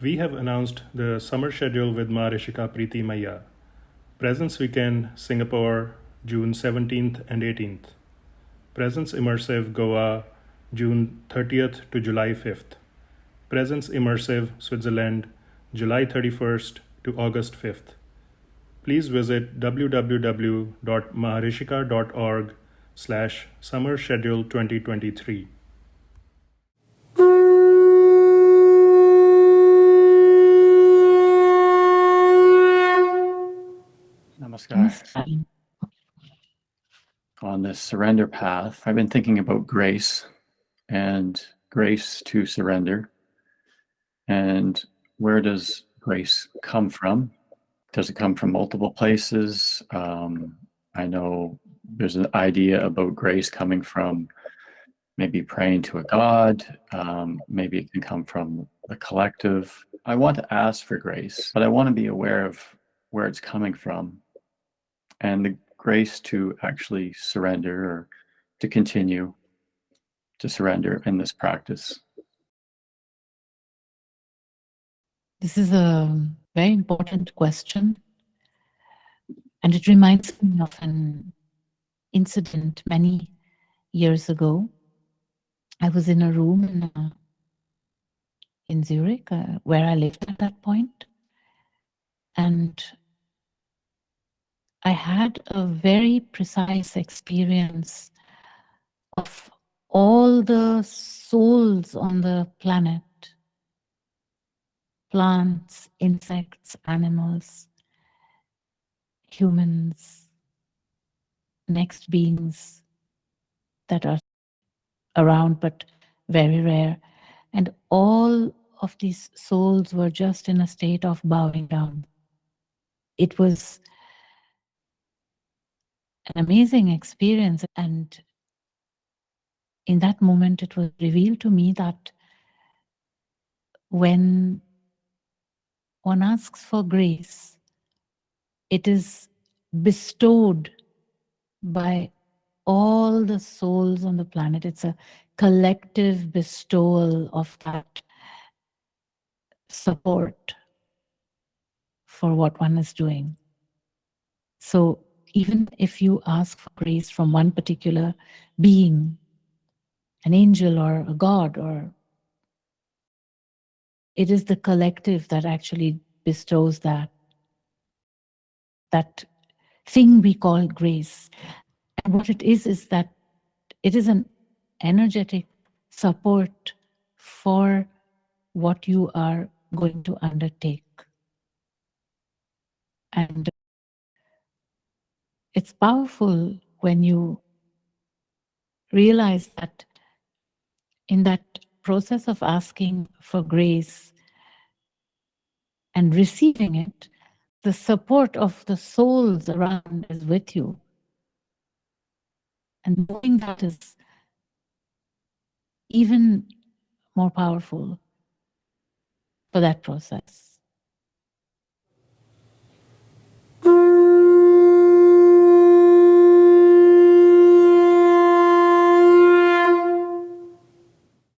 We have announced the summer schedule with Maharishika Preeti Maya. Presence Weekend, Singapore, June 17th and 18th. Presence Immersive, Goa, June 30th to July 5th. Presence Immersive, Switzerland, July 31st to August 5th. Please visit www.maharishika.org slash summer schedule 2023. Namaskar. On this surrender path, I've been thinking about grace and grace to surrender. And where does grace come from? Does it come from multiple places? Um, I know there's an idea about grace coming from maybe praying to a God. Um, maybe it can come from the collective. I want to ask for grace, but I want to be aware of where it's coming from and the grace to actually surrender or to continue to surrender in this practice. This is a very important question. And it reminds me of an incident many years ago. I was in a room in, uh, in Zurich, uh, where I lived at that point, and I had a very precise experience of all the souls on the planet plants, insects, animals, humans, next beings that are around but very rare. And all of these souls were just in a state of bowing down. It was an amazing experience. And in that moment, it was revealed to me that when one asks for grace, it is bestowed by all the souls on the planet. It's a collective bestowal of that support for what one is doing. So even if you ask for grace from one particular being, an angel or a god, or it is the collective that actually bestows that, that thing we call grace. And what it is, is that it is an energetic support for what you are going to undertake. And it's powerful when you realize that in that process of asking for grace and receiving it, the support of the souls around is with you. And knowing that is even more powerful for that process.